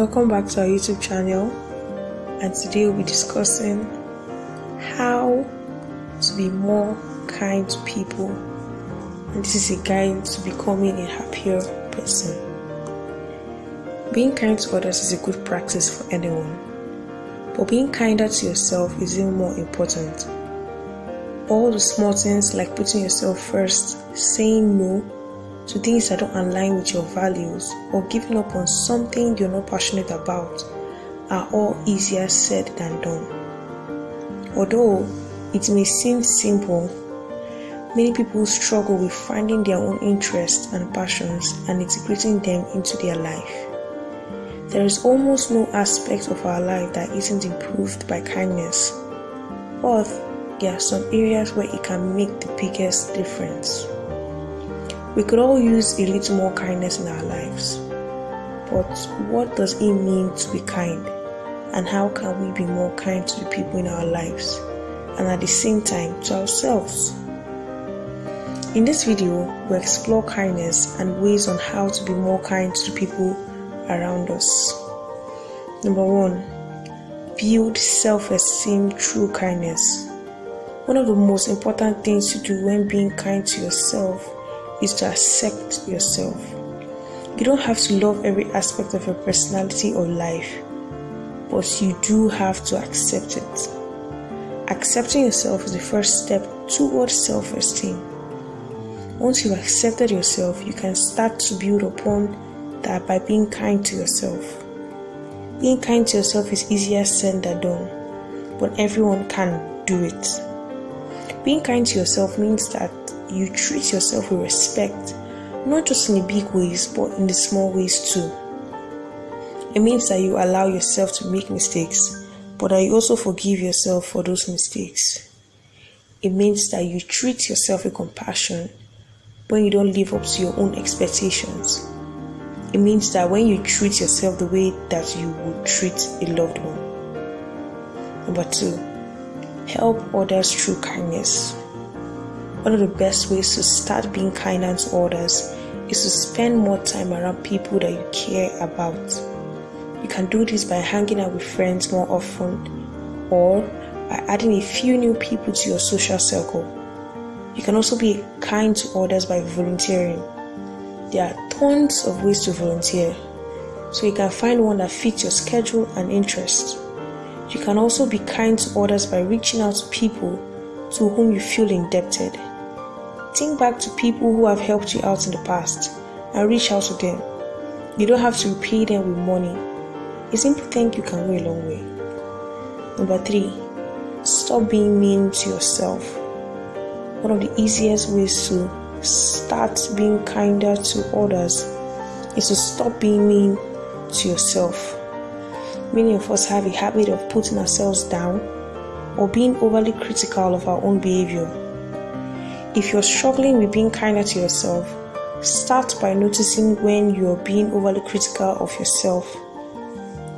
Welcome back to our YouTube channel, and today we'll be discussing how to be more kind to people. And this is a guide to becoming a happier person. Being kind to others is a good practice for anyone, but being kinder to yourself is even more important. All the small things like putting yourself first, saying no, to things that don't align with your values or giving up on something you're not passionate about are all easier said than done. Although it may seem simple, many people struggle with finding their own interests and passions and integrating them into their life. There is almost no aspect of our life that isn't improved by kindness, but there are some areas where it can make the biggest difference. We could all use a little more kindness in our lives. But what does it mean to be kind? And how can we be more kind to the people in our lives? And at the same time to ourselves? In this video, we explore kindness and ways on how to be more kind to the people around us. Number one, build self esteem through kindness. One of the most important things to do when being kind to yourself is to accept yourself. You don't have to love every aspect of your personality or life, but you do have to accept it. Accepting yourself is the first step towards self esteem. Once you've accepted yourself, you can start to build upon that by being kind to yourself. Being kind to yourself is easier said than done, but everyone can do it. Being kind to yourself means that you treat yourself with respect, not just in the big ways, but in the small ways too. It means that you allow yourself to make mistakes, but that you also forgive yourself for those mistakes. It means that you treat yourself with compassion when you don't live up to your own expectations. It means that when you treat yourself the way that you would treat a loved one. Number two, help others through kindness. One of the best ways to start being kinder to others is to spend more time around people that you care about. You can do this by hanging out with friends more often or by adding a few new people to your social circle. You can also be kind to others by volunteering. There are tons of ways to volunteer, so you can find one that fits your schedule and interest. You can also be kind to others by reaching out to people to whom you feel indebted. Think back to people who have helped you out in the past and reach out to them. You don't have to repay them with money. A simple thank you can go a long way. Number three, stop being mean to yourself. One of the easiest ways to start being kinder to others is to stop being mean to yourself. Many of us have a habit of putting ourselves down or being overly critical of our own behavior. If you're struggling with being kinder to yourself, start by noticing when you're being overly critical of yourself.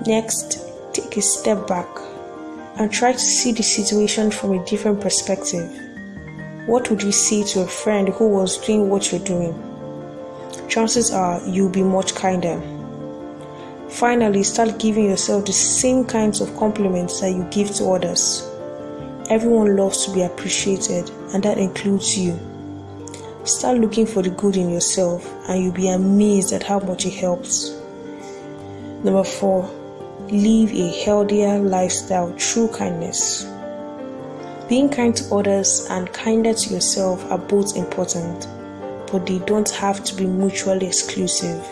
Next, take a step back and try to see the situation from a different perspective. What would you say to a friend who was doing what you're doing? Chances are you'll be much kinder. Finally, start giving yourself the same kinds of compliments that you give to others. Everyone loves to be appreciated, and that includes you. Start looking for the good in yourself, and you'll be amazed at how much it helps. Number four, live a healthier lifestyle through kindness. Being kind to others and kinder to yourself are both important, but they don't have to be mutually exclusive.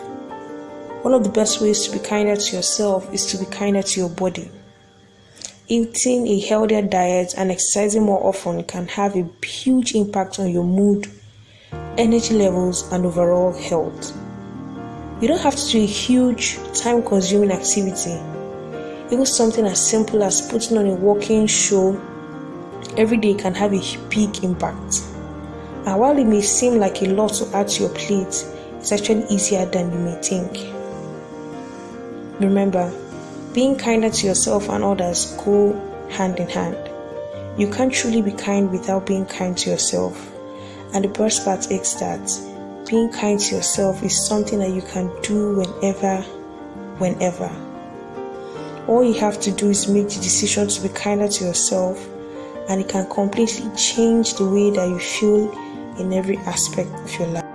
One of the best ways to be kinder to yourself is to be kinder to your body. Eating a healthier diet and exercising more often can have a huge impact on your mood, energy levels, and overall health. You don't have to do a huge, time consuming activity. Even something as simple as putting on a walking show every day can have a big impact. And while it may seem like a lot to add to your plate, it's actually easier than you may think. Remember, being kinder to yourself and others go hand in hand. You can't truly be kind without being kind to yourself. And the best part is that being kind to yourself is something that you can do whenever, whenever. all you have to do is make the decision to be kinder to yourself, and it can completely change the way that you feel in every aspect of your life.